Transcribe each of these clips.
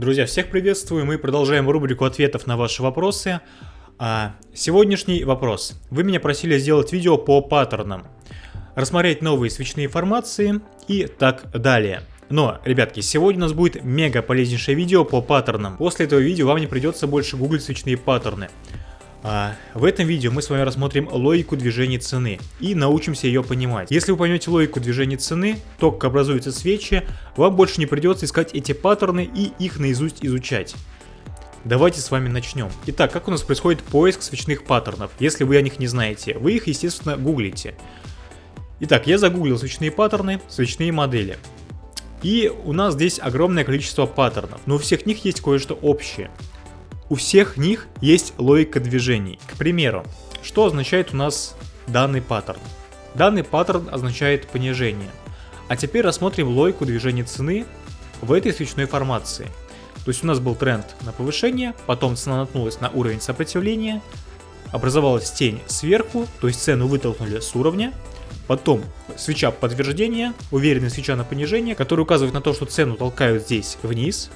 Друзья, всех приветствую, мы продолжаем рубрику ответов на ваши вопросы. А, сегодняшний вопрос. Вы меня просили сделать видео по паттернам, рассмотреть новые свечные формации и так далее. Но, ребятки, сегодня у нас будет мега полезнейшее видео по паттернам. После этого видео вам не придется больше гуглить свечные паттерны. А, в этом видео мы с вами рассмотрим логику движения цены и научимся ее понимать. Если вы поймете логику движения цены, то как образуются свечи, вам больше не придется искать эти паттерны и их наизусть изучать. Давайте с вами начнем. Итак, как у нас происходит поиск свечных паттернов, если вы о них не знаете? Вы их, естественно, гуглите. Итак, я загуглил свечные паттерны, свечные модели. И у нас здесь огромное количество паттернов, но у всех них есть кое-что общее. У всех них есть логика движений. К примеру, что означает у нас данный паттерн? Данный паттерн означает понижение. А теперь рассмотрим логику движения цены в этой свечной формации. То есть у нас был тренд на повышение, потом цена наткнулась на уровень сопротивления, образовалась тень сверху, то есть цену вытолкнули с уровня, потом свеча подтверждения, уверенная свеча на понижение, которая указывает на то, что цену толкают здесь вниз,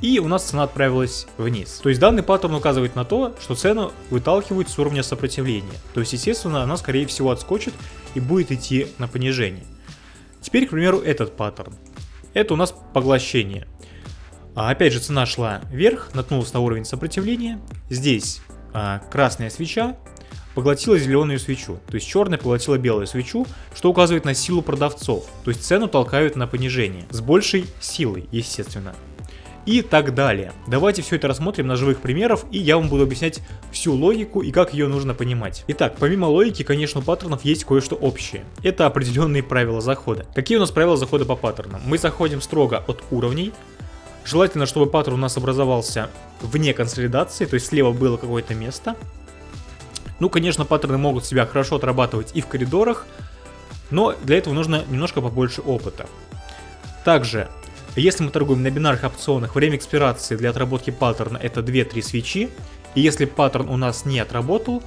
и у нас цена отправилась вниз. То есть данный паттерн указывает на то, что цену выталкивают с уровня сопротивления. То есть, естественно, она скорее всего отскочит и будет идти на понижение. Теперь, к примеру, этот паттерн. Это у нас поглощение. А, опять же, цена шла вверх, наткнулась на уровень сопротивления. Здесь а, красная свеча поглотила зеленую свечу. То есть черная поглотила белую свечу, что указывает на силу продавцов. То есть цену толкают на понижение. С большей силой, естественно и так далее. Давайте все это рассмотрим на живых примерах, и я вам буду объяснять всю логику и как ее нужно понимать. Итак, помимо логики, конечно, у паттернов есть кое-что общее. Это определенные правила захода. Какие у нас правила захода по паттернам? Мы заходим строго от уровней, Желательно, чтобы паттерн у нас образовался вне консолидации, то есть слева было какое-то место. Ну, конечно, паттерны могут себя хорошо отрабатывать и в коридорах, но для этого нужно немножко побольше опыта. Также если мы торгуем на бинарных опционах, время экспирации для отработки паттерна это 2-3 свечи. И если паттерн у нас не отработал,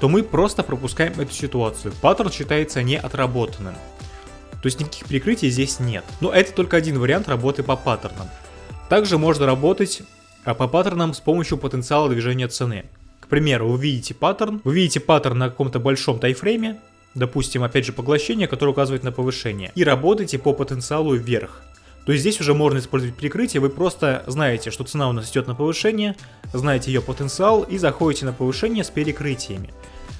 то мы просто пропускаем эту ситуацию. Паттерн считается не отработанным. То есть никаких прикрытий здесь нет. Но это только один вариант работы по паттернам. Также можно работать а, по паттернам с помощью потенциала движения цены. К примеру, вы видите паттерн, вы видите паттерн на каком-то большом таймфрейме, допустим, опять же поглощение, которое указывает на повышение, и работаете по потенциалу вверх то здесь уже можно использовать прикрытие, вы просто знаете, что цена у нас идет на повышение, знаете ее потенциал и заходите на повышение с перекрытиями.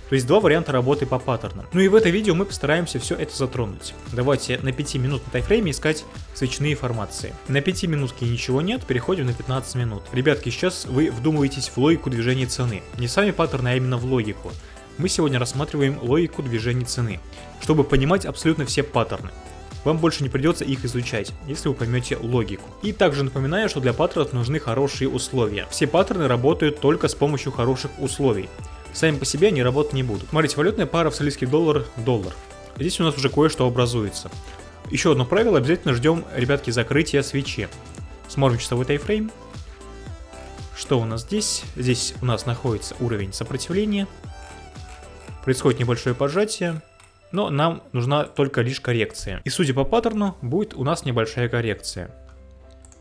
То есть два варианта работы по паттернам. Ну и в этом видео мы постараемся все это затронуть. Давайте на 5 минут на тайфрейме искать свечные формации. На 5 минутке ничего нет, переходим на 15 минут. Ребятки, сейчас вы вдумываетесь в логику движения цены. Не сами паттерны, а именно в логику. Мы сегодня рассматриваем логику движения цены, чтобы понимать абсолютно все паттерны вам больше не придется их изучать, если вы поймете логику. И также напоминаю, что для паттернов нужны хорошие условия. Все паттерны работают только с помощью хороших условий. Сами по себе они работать не будут. Смотрите, валютная пара австралийский доллар, доллар. Здесь у нас уже кое-что образуется. Еще одно правило, обязательно ждем, ребятки, закрытия свечи. Смотрим часовой тайфрейм. Что у нас здесь? Здесь у нас находится уровень сопротивления. Происходит небольшое пожатие но нам нужна только лишь коррекция. И судя по паттерну, будет у нас небольшая коррекция.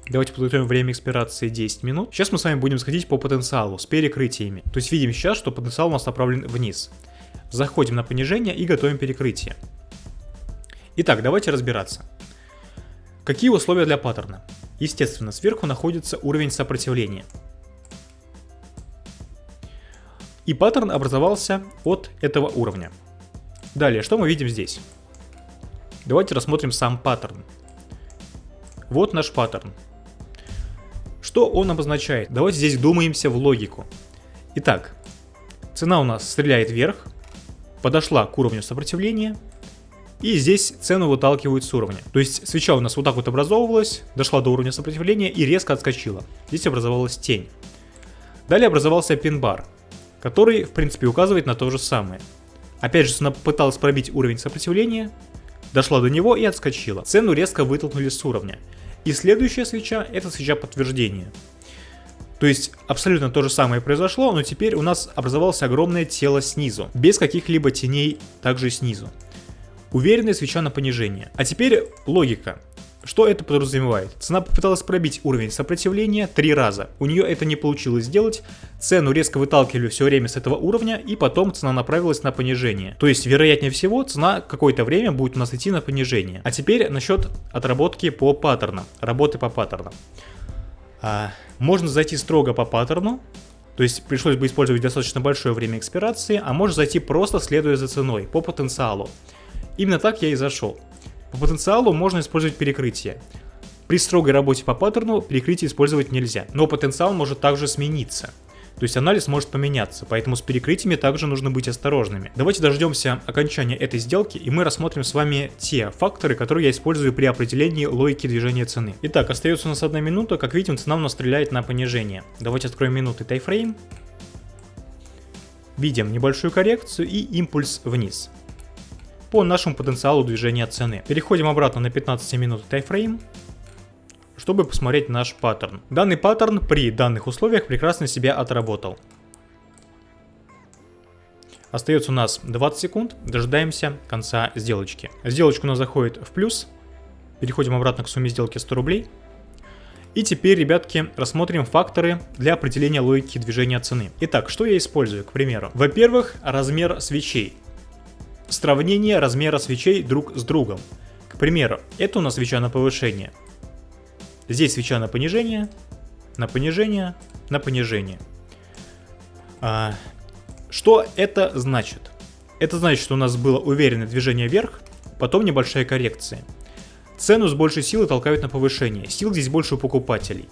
Давайте подготовим время экспирации 10 минут. Сейчас мы с вами будем сходить по потенциалу с перекрытиями. То есть видим сейчас, что потенциал у нас направлен вниз. Заходим на понижение и готовим перекрытие. Итак, давайте разбираться. Какие условия для паттерна? Естественно, сверху находится уровень сопротивления. И паттерн образовался от этого уровня. Далее, что мы видим здесь? Давайте рассмотрим сам паттерн. Вот наш паттерн. Что он обозначает? Давайте здесь думаемся в логику. Итак, цена у нас стреляет вверх, подошла к уровню сопротивления, и здесь цену выталкивают с уровня. То есть свеча у нас вот так вот образовывалась, дошла до уровня сопротивления и резко отскочила. Здесь образовалась тень. Далее образовался пин-бар, который в принципе указывает на то же самое. Опять же, она пыталась пробить уровень сопротивления, дошла до него и отскочила. Цену резко вытолкнули с уровня. И следующая свеча – это свеча подтверждения. То есть абсолютно то же самое произошло, но теперь у нас образовалось огромное тело снизу, без каких-либо теней также снизу. Уверенная свеча на понижение. А теперь логика. Что это подразумевает? Цена попыталась пробить уровень сопротивления три раза. У нее это не получилось сделать. Цену резко выталкивали все время с этого уровня, и потом цена направилась на понижение. То есть, вероятнее всего, цена какое-то время будет у нас идти на понижение. А теперь насчет отработки по паттернам, работы по паттернам. А, можно зайти строго по паттерну, то есть пришлось бы использовать достаточно большое время экспирации, а можно зайти просто следуя за ценой, по потенциалу. Именно так я и зашел. По потенциалу можно использовать перекрытие. При строгой работе по паттерну перекрытие использовать нельзя, но потенциал может также смениться. То есть анализ может поменяться, поэтому с перекрытиями также нужно быть осторожными. Давайте дождемся окончания этой сделки и мы рассмотрим с вами те факторы, которые я использую при определении логики движения цены. Итак, остается у нас одна минута, как видим цена у нас стреляет на понижение. Давайте откроем минуты тайфрейм. Видим небольшую коррекцию и импульс вниз по нашему потенциалу движения цены. Переходим обратно на 15 минут тайфрейм, чтобы посмотреть наш паттерн. Данный паттерн при данных условиях прекрасно себя отработал. Остается у нас 20 секунд, дожидаемся конца сделочки. Сделочка у нас заходит в плюс, переходим обратно к сумме сделки 100 рублей. И теперь, ребятки, рассмотрим факторы для определения логики движения цены. Итак, что я использую, к примеру? Во-первых, размер свечей сравнение размера свечей друг с другом. К примеру, это у нас свеча на повышение. Здесь свеча на понижение, на понижение, на понижение. А, что это значит? Это значит, что у нас было уверенное движение вверх, потом небольшая коррекция. Цену с большей силы толкают на повышение, сил здесь больше у покупателей.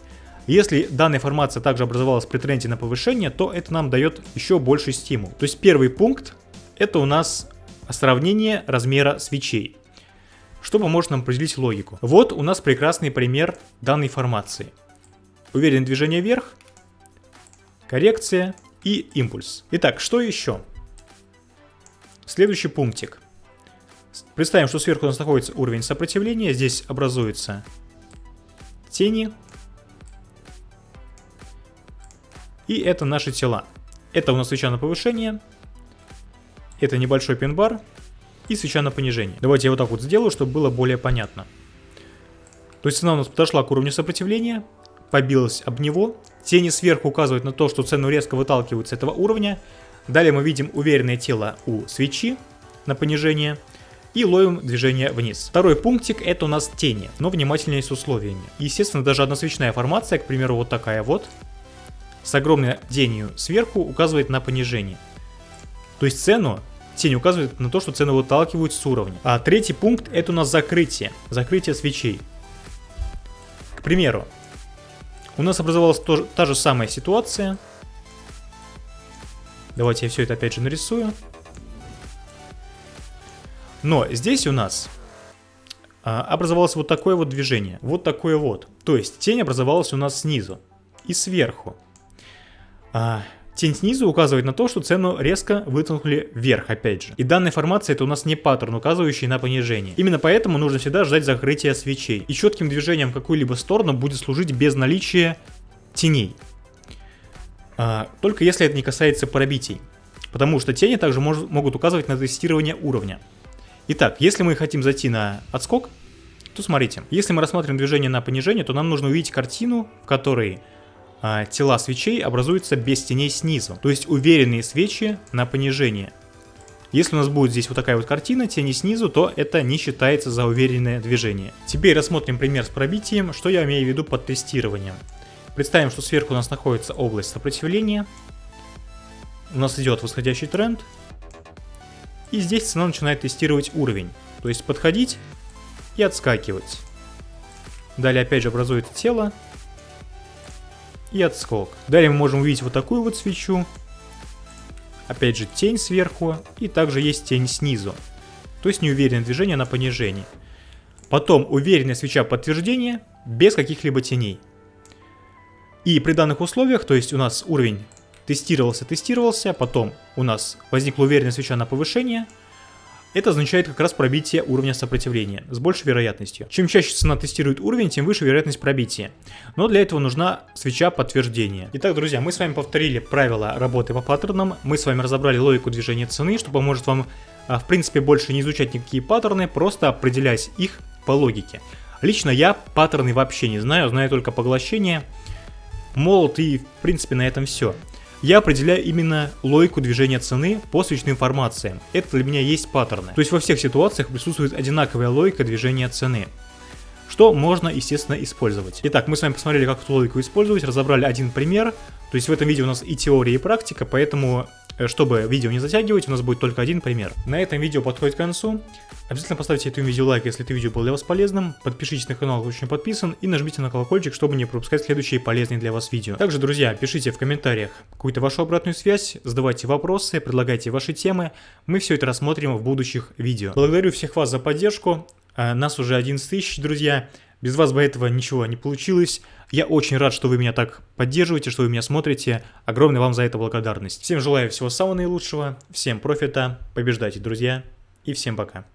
Если данная формация также образовалась при тренде на повышение, то это нам дает еще больший стимул. То есть первый пункт это у нас сравнение размера свечей, что поможет нам определить логику. Вот у нас прекрасный пример данной формации. Уверенное движение вверх, коррекция и импульс. Итак, что еще? Следующий пунктик. Представим, что сверху у нас находится уровень сопротивления, здесь образуются тени. И это наши тела. Это у нас свеча на повышение, это небольшой пин-бар и свеча на понижение. Давайте я вот так вот сделаю, чтобы было более понятно. То есть цена у нас подошла к уровню сопротивления, побилась об него. Тени сверху указывают на то, что цену резко выталкивают с этого уровня. Далее мы видим уверенное тело у свечи на понижение и ловим движение вниз. Второй пунктик это у нас тени, но внимательнее с условиями. Естественно, даже односвечная формация, к примеру, вот такая вот, с огромной тенью сверху указывает на понижение. То есть цену тень указывает на то, что цены выталкивают с уровня. А третий пункт это у нас закрытие. Закрытие свечей. К примеру, у нас образовалась тоже, та же самая ситуация. Давайте я все это опять же нарисую. Но здесь у нас а, образовалось вот такое вот движение. Вот такое вот. То есть тень образовалась у нас снизу и сверху. Тень снизу указывает на то, что цену резко вытолкнули вверх опять же. И данная формация это у нас не паттерн, указывающий на понижение. Именно поэтому нужно всегда ждать закрытия свечей. И четким движением в какую-либо сторону будет служить без наличия теней. А, только если это не касается пробитий. Потому что тени также мож могут указывать на тестирование уровня. Итак, если мы хотим зайти на отскок, то смотрите, если мы рассмотрим движение на понижение, то нам нужно увидеть картину, в которой а, тела свечей образуются без теней снизу, то есть уверенные свечи на понижение. Если у нас будет здесь вот такая вот картина, тени снизу, то это не считается за уверенное движение. Теперь рассмотрим пример с пробитием, что я имею в виду под тестированием. Представим, что сверху у нас находится область сопротивления, у нас идет восходящий тренд, и здесь цена начинает тестировать уровень, то есть подходить и отскакивать. Далее опять же образуется тело, и отскок. Далее мы можем увидеть вот такую вот свечу. Опять же тень сверху и также есть тень снизу. То есть неуверенное движение на понижении. Потом уверенная свеча подтверждения без каких-либо теней. И при данных условиях, то есть у нас уровень тестировался, тестировался, потом у нас возникла уверенная свеча на повышение – это означает как раз пробитие уровня сопротивления с большей вероятностью. Чем чаще цена тестирует уровень, тем выше вероятность пробития. Но для этого нужна свеча подтверждения. Итак, друзья, мы с вами повторили правила работы по паттернам, мы с вами разобрали логику движения цены, что поможет вам а, в принципе больше не изучать никакие паттерны, просто определять их по логике. Лично я паттерны вообще не знаю, знаю только поглощение, молот и в принципе на этом все. Я определяю именно логику движения цены по свечным формациям. Это для меня есть паттерны. То есть во всех ситуациях присутствует одинаковая логика движения цены что можно, естественно, использовать. Итак, мы с вами посмотрели, как эту логику использовать, разобрали один пример. То есть в этом видео у нас и теория, и практика, поэтому, чтобы видео не затягивать, у нас будет только один пример. На этом видео подходит к концу. Обязательно поставьте этому видео лайк, если это видео было для вас полезным. Подпишитесь на канал, кто еще не подписан, и нажмите на колокольчик, чтобы не пропускать следующие полезные для вас видео. Также, друзья, пишите в комментариях какую-то вашу обратную связь, задавайте вопросы, предлагайте ваши темы. Мы все это рассмотрим в будущих видео. Благодарю всех вас за поддержку. А, нас уже 11 тысяч, друзья. Без вас бы этого ничего не получилось. Я очень рад, что вы меня так поддерживаете, что вы меня смотрите. Огромная вам за это благодарность. Всем желаю всего самого наилучшего, всем профита, побеждайте, друзья, и всем пока.